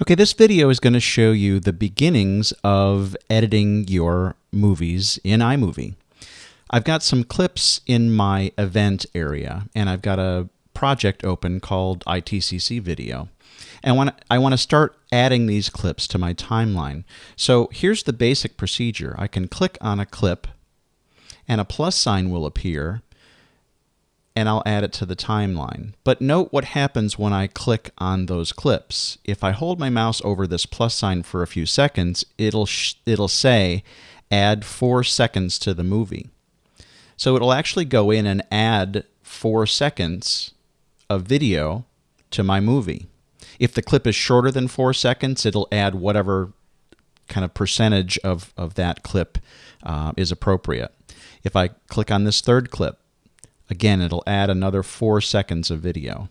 Okay, this video is going to show you the beginnings of editing your movies in iMovie. I've got some clips in my event area, and I've got a project open called ITCC Video. And when I want to start adding these clips to my timeline. So here's the basic procedure. I can click on a clip, and a plus sign will appear, and I'll add it to the timeline. But note what happens when I click on those clips. If I hold my mouse over this plus sign for a few seconds, it'll it'll say add 4 seconds to the movie. So it'll actually go in and add 4 seconds of video to my movie. If the clip is shorter than 4 seconds, it'll add whatever kind of percentage of, of that clip uh, is appropriate. If I click on this third clip, Again, it'll add another four seconds of video.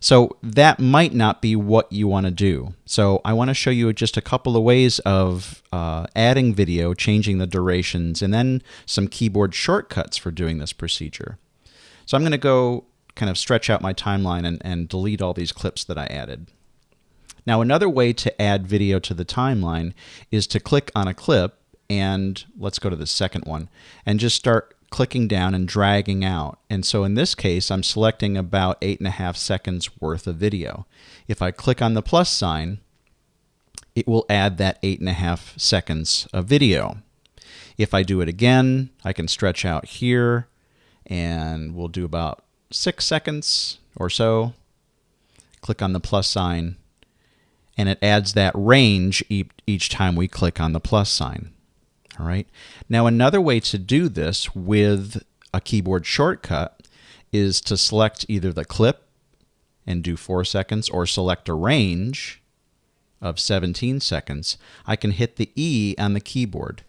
So that might not be what you want to do. So I want to show you just a couple of ways of uh, adding video, changing the durations, and then some keyboard shortcuts for doing this procedure. So I'm going to go kind of stretch out my timeline and, and delete all these clips that I added. Now another way to add video to the timeline is to click on a clip and let's go to the second one and just start clicking down and dragging out. And so in this case, I'm selecting about eight and a half seconds worth of video. If I click on the plus sign, it will add that eight and a half seconds of video. If I do it again, I can stretch out here and we'll do about six seconds or so. Click on the plus sign and it adds that range each time we click on the plus sign. All right. Now, another way to do this with a keyboard shortcut is to select either the clip and do four seconds or select a range of 17 seconds. I can hit the E on the keyboard.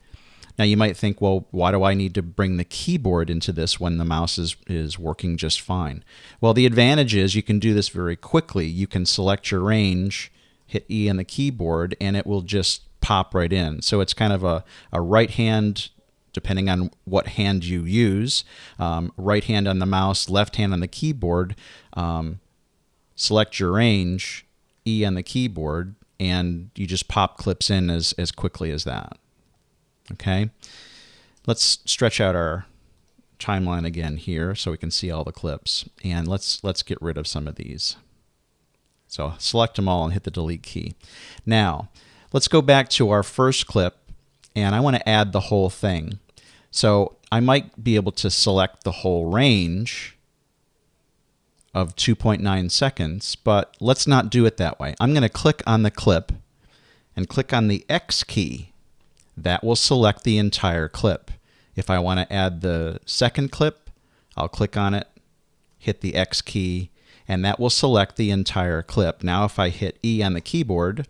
Now you might think, well, why do I need to bring the keyboard into this when the mouse is, is working just fine? Well, the advantage is you can do this very quickly. You can select your range, hit E on the keyboard, and it will just pop right in. So it's kind of a, a right hand, depending on what hand you use, um, right hand on the mouse, left hand on the keyboard. Um, select your range, E on the keyboard, and you just pop clips in as, as quickly as that. Okay, let's stretch out our timeline again here so we can see all the clips. And let's let's get rid of some of these. So select them all and hit the delete key. Now, Let's go back to our first clip and I want to add the whole thing. So I might be able to select the whole range of 2.9 seconds, but let's not do it that way. I'm going to click on the clip and click on the X key. That will select the entire clip. If I want to add the second clip, I'll click on it, hit the X key, and that will select the entire clip. Now if I hit E on the keyboard,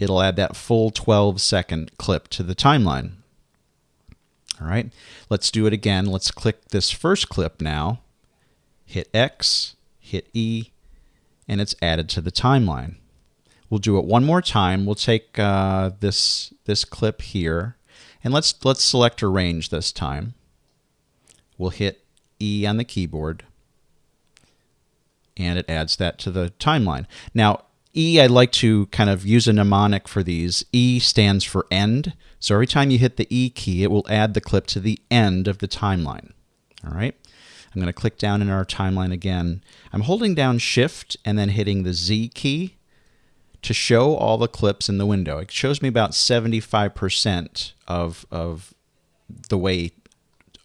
it'll add that full 12 second clip to the timeline. All right, let's do it again. Let's click this first clip now, hit X, hit E, and it's added to the timeline. We'll do it one more time. We'll take uh, this this clip here, and let's let's select a range this time. We'll hit E on the keyboard, and it adds that to the timeline. Now, E, I like to kind of use a mnemonic for these. E stands for end. So every time you hit the E key, it will add the clip to the end of the timeline. All right. I'm going to click down in our timeline again. I'm holding down Shift and then hitting the Z key to show all the clips in the window. It shows me about 75% of, of the way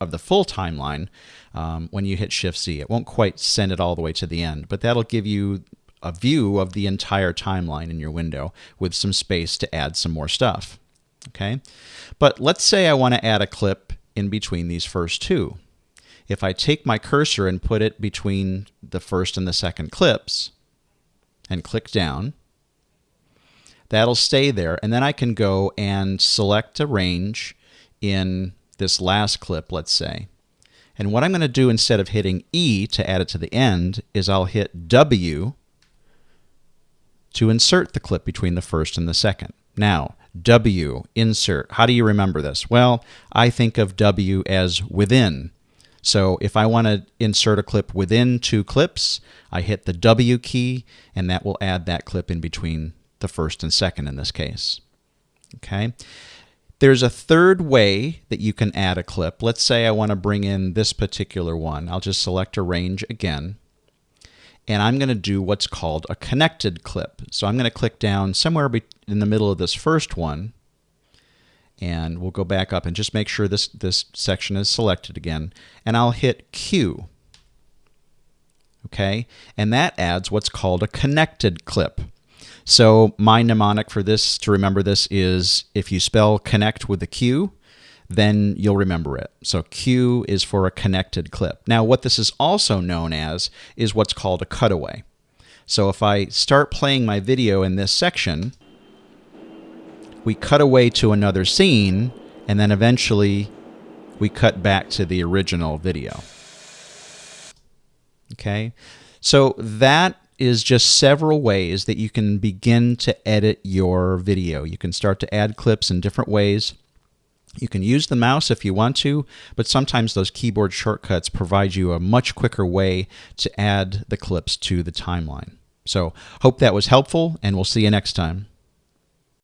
of the full timeline um, when you hit Shift Z. It won't quite send it all the way to the end, but that'll give you a view of the entire timeline in your window with some space to add some more stuff. Okay, but let's say I want to add a clip in between these first two. If I take my cursor and put it between the first and the second clips and click down, that'll stay there. And then I can go and select a range in this last clip, let's say. And what I'm going to do instead of hitting E to add it to the end is I'll hit W to insert the clip between the first and the second. Now, W, insert. How do you remember this? Well, I think of W as within. So if I want to insert a clip within two clips, I hit the W key, and that will add that clip in between the first and second in this case. Okay. There's a third way that you can add a clip. Let's say I want to bring in this particular one. I'll just select arrange again. And I'm going to do what's called a connected clip. So I'm going to click down somewhere in the middle of this first one. And we'll go back up and just make sure this, this section is selected again. And I'll hit Q. Okay. And that adds what's called a connected clip. So my mnemonic for this, to remember this, is if you spell connect with a Q, then you'll remember it. So Q is for a connected clip. Now what this is also known as is what's called a cutaway. So if I start playing my video in this section, we cut away to another scene, and then eventually we cut back to the original video. Okay, so that is just several ways that you can begin to edit your video. You can start to add clips in different ways. You can use the mouse if you want to, but sometimes those keyboard shortcuts provide you a much quicker way to add the clips to the timeline. So, hope that was helpful, and we'll see you next time.